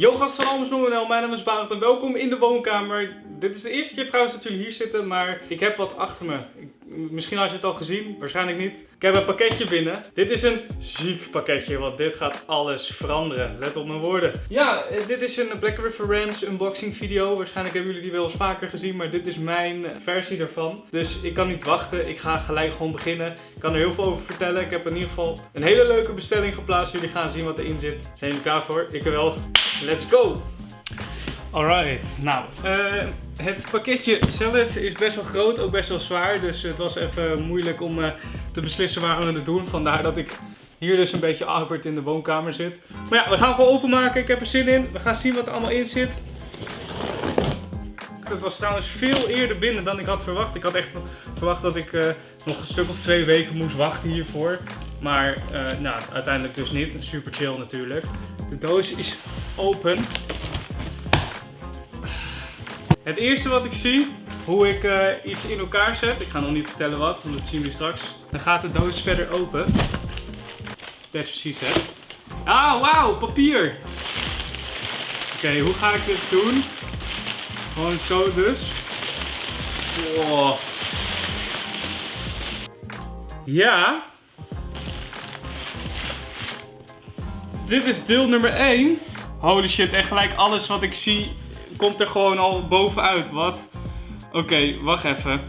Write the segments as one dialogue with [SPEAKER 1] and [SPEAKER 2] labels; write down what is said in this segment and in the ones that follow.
[SPEAKER 1] Yo gast van Almers.nl, mijn naam is Barend en welkom in de woonkamer. Dit is de eerste keer trouwens dat jullie hier zitten, maar ik heb wat achter me. Ik, misschien had je het al gezien, waarschijnlijk niet. Ik heb een pakketje binnen. Dit is een ziek pakketje, want dit gaat alles veranderen. Let op mijn woorden. Ja, eh, dit is een Black River Rams unboxing video. Waarschijnlijk hebben jullie die wel eens vaker gezien, maar dit is mijn versie ervan. Dus ik kan niet wachten, ik ga gelijk gewoon beginnen. Ik kan er heel veel over vertellen. Ik heb in ieder geval een hele leuke bestelling geplaatst. Jullie gaan zien wat erin zit. Zijn jullie klaar voor? Ik wel. Let's go! Alright, nou, uh, het pakketje zelf is best wel groot, ook best wel zwaar. Dus het was even moeilijk om uh, te beslissen waar we het doen. Vandaar dat ik hier dus een beetje awkward in de woonkamer zit. Maar ja, we gaan gewoon openmaken. Ik heb er zin in. We gaan zien wat er allemaal in zit. Het was trouwens veel eerder binnen dan ik had verwacht. Ik had echt verwacht dat ik uh, nog een stuk of twee weken moest wachten hiervoor. Maar nou, uiteindelijk dus niet. Super chill natuurlijk. De doos is open. Het eerste wat ik zie, hoe ik uh, iets in elkaar zet. Ik ga nog niet vertellen wat, want dat zien we straks. Dan gaat de doos verder open. That's precies hè. Ah, wauw, papier. Oké, hoe ga ik dit doen? Gewoon zo dus. Ja. Dit is deel nummer 1. Holy shit, en gelijk alles wat ik zie komt er gewoon al bovenuit. Wat? Oké, wacht even.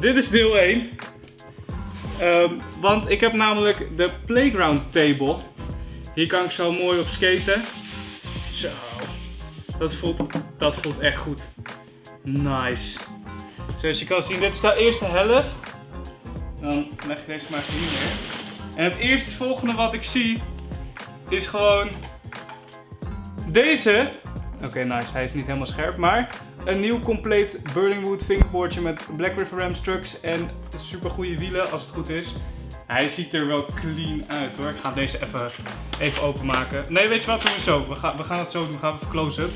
[SPEAKER 1] Dit is deel 1. Um, ehm, want ik heb namelijk de playground table. Hier kan ik zo mooi op skaten. Zo. Dat voelt, dat voelt echt goed. Nice. Zoals je kan zien, dit is de eerste helft. Dan leg ik deze maar hier neer. En het eerste volgende wat ik zie is gewoon deze. Oké, nice. Hij is niet helemaal scherp, maar een nieuw compleet Burlingwood fingerboardje met Black River Rams trucks en super goede wielen als het goed is. Hij ziet er wel clean uit hoor. Ik ga deze even, even openmaken. Nee, weet je wat? Doen we zo. We gaan, we gaan het zo doen. Gaan we even close-up.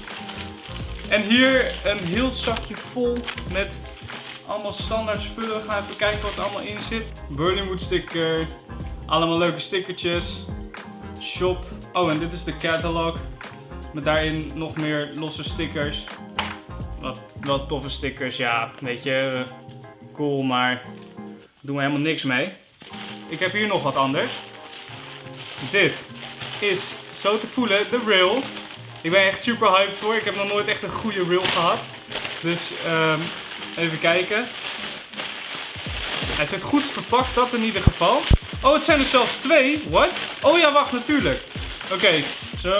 [SPEAKER 1] En hier een heel zakje vol met allemaal standaard spullen. We gaan even kijken wat er allemaal in zit. Burlingwood sticker. Allemaal leuke stickertjes. Shop. Oh, en dit is de catalog. Daarin nog meer losse stickers. Wat, wat toffe stickers. Ja, weet je, cool, maar doen we helemaal niks mee. Ik heb hier nog wat anders. Dit is zo te voelen de rail. Ik ben echt super hyped voor. Ik heb nog nooit echt een goede rail gehad. Dus um, even kijken. Hij zit goed verpakt, dat in ieder geval. Oh, het zijn er zelfs twee. What? Oh ja, wacht, natuurlijk. Oké, zo,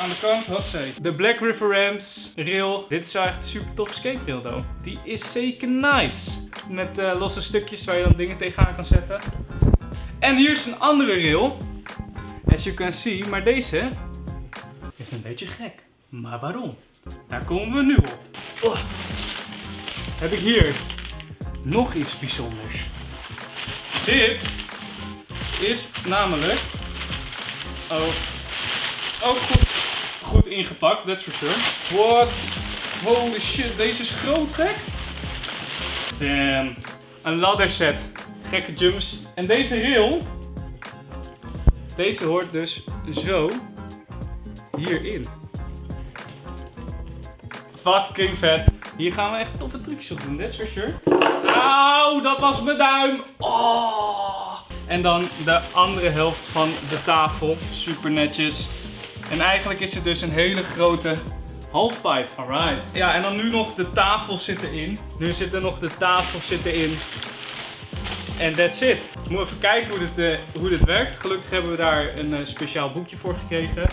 [SPEAKER 1] aan de kant, wat zei. De Black River Rams rail. Dit is echt super tof skate rail, though. Die is zeker nice. Met uh, losse stukjes waar je dan dingen tegenaan kan zetten. En hier is een andere rail. As you can see, maar deze is een beetje gek. Maar waarom? Daar komen we nu op. Oh. Heb ik hier nog iets bijzonders. Dit is namelijk... Oh, ook goed, goed ingepakt, that's for sure. What? Holy shit, deze is groot gek. Damn. Een ladder set. Gekke jumps. En deze rail, deze hoort dus zo hierin. Fucking vet. Hier gaan we echt toffe trucjes op doen, that's for sure. Auw, dat was mijn duim. Oh. En dan de andere helft van de tafel. Super netjes. En eigenlijk is het dus een hele grote halfpipe. Alright. Ja, en dan nu nog de tafel zit erin. Nu zit er nog de tafel zit erin. En that's it. We moeten even kijken hoe dit, uh, hoe dit werkt. Gelukkig hebben we daar een uh, speciaal boekje voor gekregen.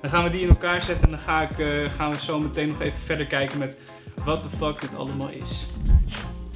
[SPEAKER 1] Dan gaan we die in elkaar zetten en dan ga ik, uh, gaan we zo meteen nog even verder kijken met wat de fuck dit allemaal is.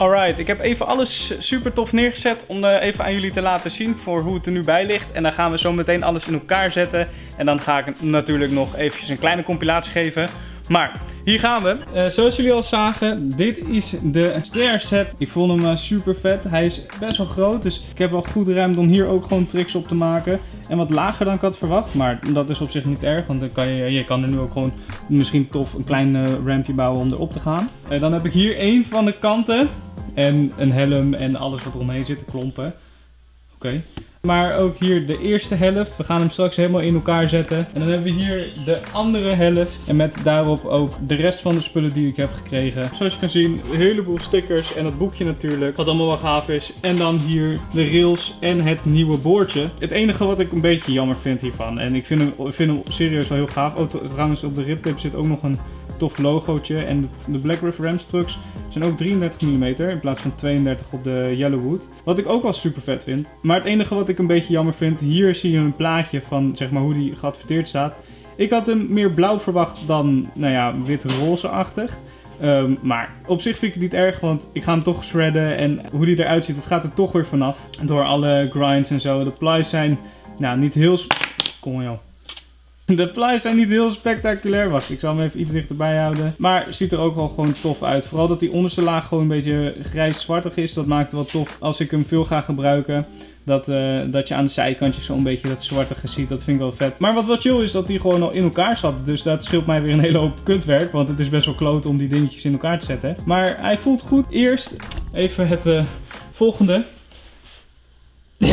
[SPEAKER 1] Alright, ik heb even alles super tof neergezet om uh, even aan jullie te laten zien voor hoe het er nu bij ligt. En dan gaan we zo meteen alles in elkaar zetten. En dan ga ik natuurlijk nog eventjes een kleine compilatie geven maar hier gaan we. Uh, zoals jullie al zagen, dit is de stair set. Ik vond hem uh, super vet. Hij is best wel groot, dus ik heb wel goed ruimte om hier ook gewoon tricks op te maken. En wat lager dan ik had verwacht, maar dat is op zich niet erg. Want dan kan je, je kan er nu ook gewoon misschien tof een klein uh, rampje bouwen om erop te gaan. dan heb ik hier een van de kanten. En een helm en alles wat eromheen zit, klompen. Oké. Maar ook hier de eerste helft. We gaan hem straks helemaal in elkaar zetten. En dan hebben we hier de andere helft. En met daarop ook de rest van de spullen die ik heb gekregen. Zoals je kan zien, een heleboel stickers en dat boekje natuurlijk. Wat allemaal wel gaaf is. En dan hier de rails en het nieuwe boordje. Het enige wat ik een beetje jammer vind hiervan. En ik vind hem, ik vind hem serieus wel heel gaaf. Oh, trouwens op de ribtip zit ook nog een tof logootje. En de Black River Rams trucks zijn ook 33 mm in plaats van 32 op de Yellowwood. Wat ik ook wel super vet vind. Maar het enige wat ik een beetje jammer vind, hier zie je een plaatje van zeg maar hoe die geadverteerd staat. Ik had hem meer blauw verwacht dan, nou ja, wit-roze-achtig. Um, maar op zich vind ik het niet erg, want ik ga hem toch shredden. En hoe die eruit ziet, dat gaat er toch weer vanaf. Door alle grinds en zo. De plies zijn, nou, niet heel... Kom joh. De plies zijn niet heel spectaculair. Wacht, ik zal hem even iets dichterbij houden. Maar ziet er ook wel gewoon tof uit. Vooral dat die onderste laag gewoon een beetje grijs-zwartig is. Dat maakt het wel tof als ik hem veel ga gebruiken. Dat, uh, dat je aan de zijkantjes zo'n beetje dat zwartige ziet. Dat vind ik wel vet. Maar wat wel chill is dat die gewoon al in elkaar zat. Dus dat scheelt mij weer een hele hoop kutwerk. Want het is best wel kloot om die dingetjes in elkaar te zetten. Maar hij voelt goed. Eerst even het uh, volgende.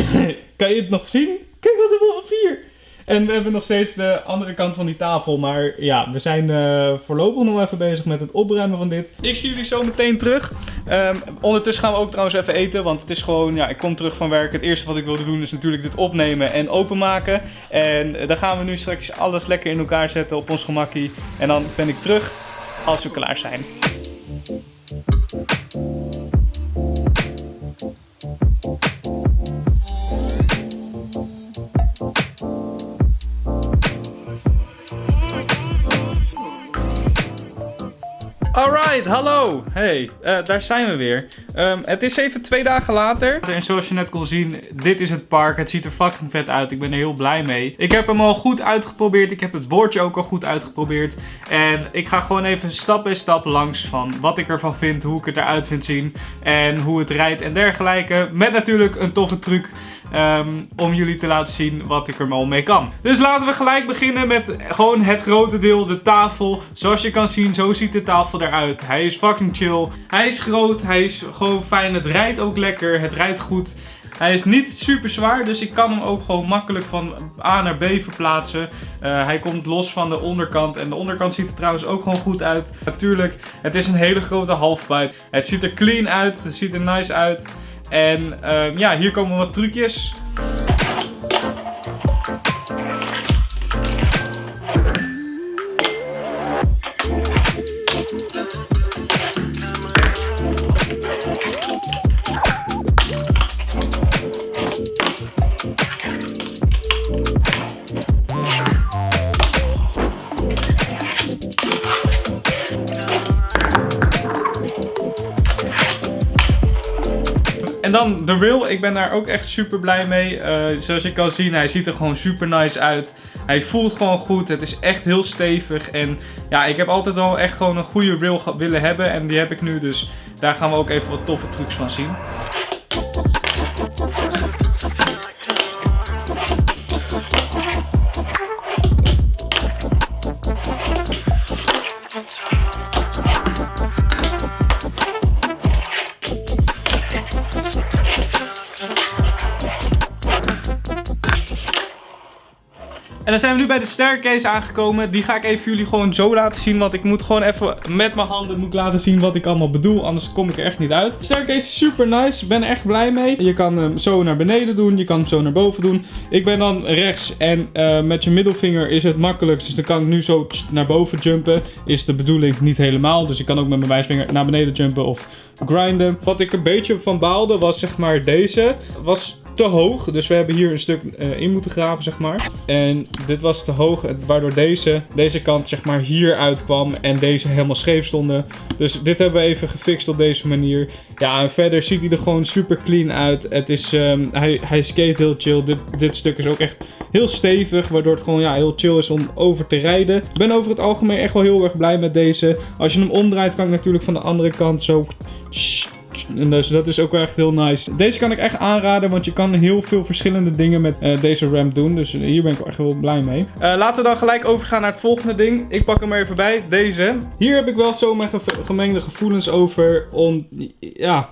[SPEAKER 1] kan je het nog zien? Kijk wat er op papier. En we hebben nog steeds de andere kant van die tafel. Maar ja, we zijn uh, voorlopig nog even bezig met het opruimen van dit. Ik zie jullie zo meteen terug. Um, ondertussen gaan we ook trouwens even eten. Want het is gewoon, ja, ik kom terug van werk. Het eerste wat ik wilde doen is natuurlijk dit opnemen en openmaken. En dan gaan we nu straks alles lekker in elkaar zetten op ons gemakkie. En dan ben ik terug als we klaar zijn. Alright, hallo. Hey, uh, daar zijn we weer. Um, het is even twee dagen later. En zoals je net kon zien, dit is het park. Het ziet er fucking vet uit. Ik ben er heel blij mee. Ik heb hem al goed uitgeprobeerd. Ik heb het bordje ook al goed uitgeprobeerd. En ik ga gewoon even stap bij stap langs van wat ik ervan vind, hoe ik het eruit vind zien. En hoe het rijdt en dergelijke. Met natuurlijk een toffe truc. Um, om jullie te laten zien wat ik er al mee kan. Dus laten we gelijk beginnen met gewoon het grote deel, de tafel. Zoals je kan zien, zo ziet de tafel eruit. Hij is fucking chill. Hij is groot, hij is gewoon fijn. Het rijdt ook lekker, het rijdt goed. Hij is niet super zwaar, dus ik kan hem ook gewoon makkelijk van A naar B verplaatsen. Uh, hij komt los van de onderkant en de onderkant ziet er trouwens ook gewoon goed uit. Natuurlijk, het is een hele grote halfpipe. Het ziet er clean uit, het ziet er nice uit. En um, ja, hier komen wat trucjes. Dan de rail, ik ben daar ook echt super blij mee. Uh, zoals je kan zien, hij ziet er gewoon super nice uit. Hij voelt gewoon goed, het is echt heel stevig. En ja, ik heb altijd al echt gewoon een goede rail willen hebben. En die heb ik nu, dus daar gaan we ook even wat toffe trucs van zien. En dan zijn we nu bij de staircase aangekomen. Die ga ik even jullie gewoon zo laten zien. Want ik moet gewoon even met mijn handen moet laten zien wat ik allemaal bedoel. Anders kom ik er echt niet uit. De staircase is super nice. Ik ben echt blij mee. Je kan hem zo naar beneden doen. Je kan hem zo naar boven doen. Ik ben dan rechts. En uh, met je middelvinger is het makkelijkst. Dus dan kan ik nu zo naar boven jumpen. Is de bedoeling niet helemaal. Dus ik kan ook met mijn wijsvinger naar beneden jumpen of grinden. Wat ik een beetje van baalde was zeg maar deze. Was te hoog. Dus we hebben hier een stuk uh, in moeten graven, zeg maar. En dit was te hoog, waardoor deze, deze kant zeg maar hier uitkwam en deze helemaal scheef stonden. Dus dit hebben we even gefixt op deze manier. Ja, en verder ziet hij er gewoon super clean uit. Het is, um, hij, hij skate heel chill. Dit, dit stuk is ook echt heel stevig, waardoor het gewoon ja, heel chill is om over te rijden. Ik ben over het algemeen echt wel heel erg blij met deze. Als je hem omdraait, kan ik natuurlijk van de andere kant zo en dus dat is ook wel echt heel nice. Deze kan ik echt aanraden, want je kan heel veel verschillende dingen met uh, deze ramp doen. Dus hier ben ik echt wel blij mee. Uh, laten we dan gelijk overgaan naar het volgende ding. Ik pak hem er even bij, deze. Hier heb ik wel zo mijn gemengde gevoelens over om... Ja...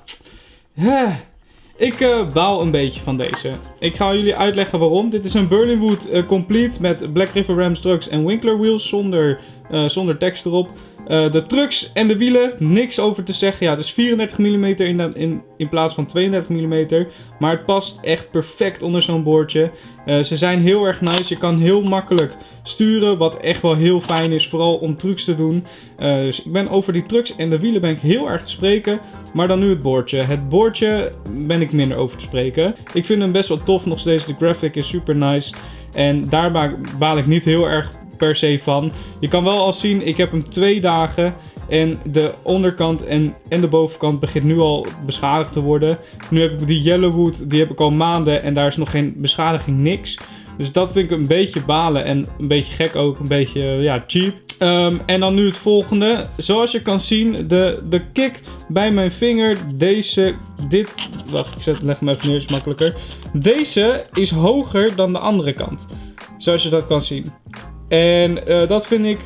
[SPEAKER 1] Ik uh, baal een beetje van deze. Ik ga jullie uitleggen waarom. Dit is een Berlinwood uh, Complete met Black River Ram Trucks en Winkler wheels zonder, zonder tekst erop. Uh, de trucks en de wielen, niks over te zeggen. Ja, het is 34 mm in, in, in plaats van 32 mm. Maar het past echt perfect onder zo'n boordje. Uh, ze zijn heel erg nice. Je kan heel makkelijk sturen, wat echt wel heel fijn is. Vooral om trucs te doen. Uh, dus ik ben over die trucks en de wielen ben ik heel erg te spreken. Maar dan nu het boordje. Het boordje ben ik minder over te spreken. Ik vind hem best wel tof nog steeds. De graphic is super nice. En daar baal ik niet heel erg per se van. Je kan wel al zien, ik heb hem twee dagen en de onderkant en, en de bovenkant begint nu al beschadigd te worden. Nu heb ik die Yellowwood, die heb ik al maanden en daar is nog geen beschadiging, niks. Dus dat vind ik een beetje balen en een beetje gek ook, een beetje ja, cheap. Um, en dan nu het volgende. Zoals je kan zien, de, de kick bij mijn vinger, deze, dit, wacht ik zet, leg hem even neer, is makkelijker. Deze is hoger dan de andere kant. Zoals je dat kan zien. En uh, dat vind ik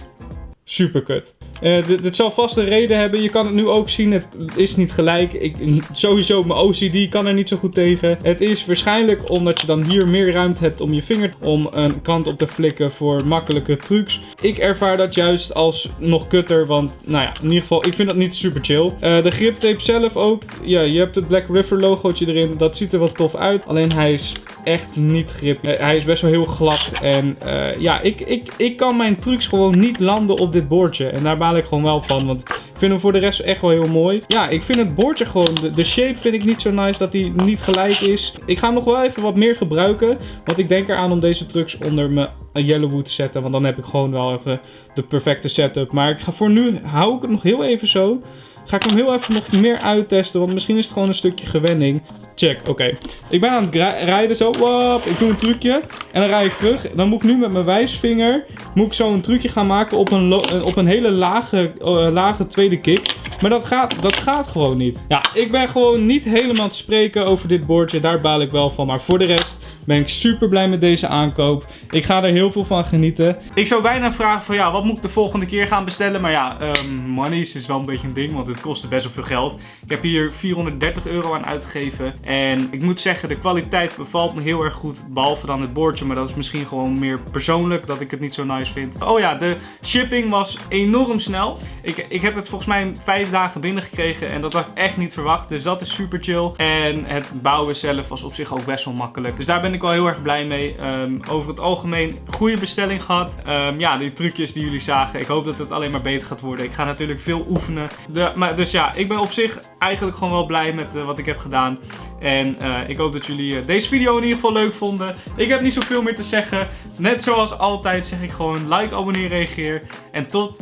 [SPEAKER 1] super kut. Uh, dit zal vast een reden hebben. Je kan het nu ook zien. Het is niet gelijk. Ik, sowieso mijn OCD kan er niet zo goed tegen. Het is waarschijnlijk omdat je dan hier meer ruimte hebt om je vinger om een kant op te flikken voor makkelijke trucs. Ik ervaar dat juist als nog kutter. Want nou ja, in ieder geval, ik vind dat niet super chill. Uh, de griptape zelf ook. Ja, je hebt het Black River logootje erin. Dat ziet er wat tof uit. Alleen hij is echt niet grip. Uh, hij is best wel heel glad. En ja, ik, ik, ik kan mijn trucs gewoon niet landen op dit boordje. En daar ik gewoon wel van. Want ik vind hem voor de rest echt wel heel mooi. Ja, ik vind het boordje gewoon, de, de shape vind ik niet zo nice dat hij niet gelijk is. Ik ga hem nog wel even wat meer gebruiken. Want ik denk eraan om deze trucks onder mijn Yellowwood te zetten. Want dan heb ik gewoon wel even de perfecte setup. Maar ik ga voor nu, hou ik het nog heel even zo. Ga ik hem heel even nog meer uittesten. Want misschien is het gewoon een stukje gewenning. Check, oké. Ik ben aan het rijden zo. Wop, ik doe een trucje. En dan rijd ik terug. Dan moet ik nu met mijn wijsvinger moet ik zo een trucje gaan maken op een, op een hele lage, uh, lage tweede kick. Maar dat gaat, dat gaat gewoon niet. Ja, ik ben gewoon niet helemaal te spreken over dit boordje. Daar baal ik wel van. Maar voor de rest ben ik super blij met deze aankoop. Ik ga er heel veel van genieten. Ik zou bijna vragen van ja, wat moet ik de volgende keer gaan bestellen? Maar ja, um, is wel een beetje een ding, want het kostte best wel veel geld. Ik heb hier 430 euro aan uitgegeven. En ik moet zeggen, de kwaliteit bevalt me heel erg goed. Behalve dan het boordje, maar dat is misschien gewoon meer persoonlijk dat ik het niet zo nice vind. Oh ja, de shipping was enorm snel. Ik, ik heb het volgens mij vijf dagen binnengekregen en dat had ik echt niet verwacht. Dus dat is super chill. En het bouwen zelf was op zich ook best wel makkelijk. Dus daar ben ik wel heel erg blij mee. Um, over het algemeen goede bestelling gehad. Um, ja, die trucjes die jullie zagen. Ik hoop dat het alleen maar beter gaat worden. Ik ga natuurlijk veel oefenen. De, maar, dus ja, ik ben op zich eigenlijk gewoon wel blij met uh, wat ik heb gedaan. En uh, ik hoop dat jullie uh, deze video in ieder geval leuk vonden. Ik heb niet zoveel meer te zeggen. Net zoals altijd zeg ik gewoon like, abonneer, reageer. En tot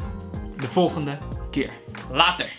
[SPEAKER 1] de volgende keer. Later!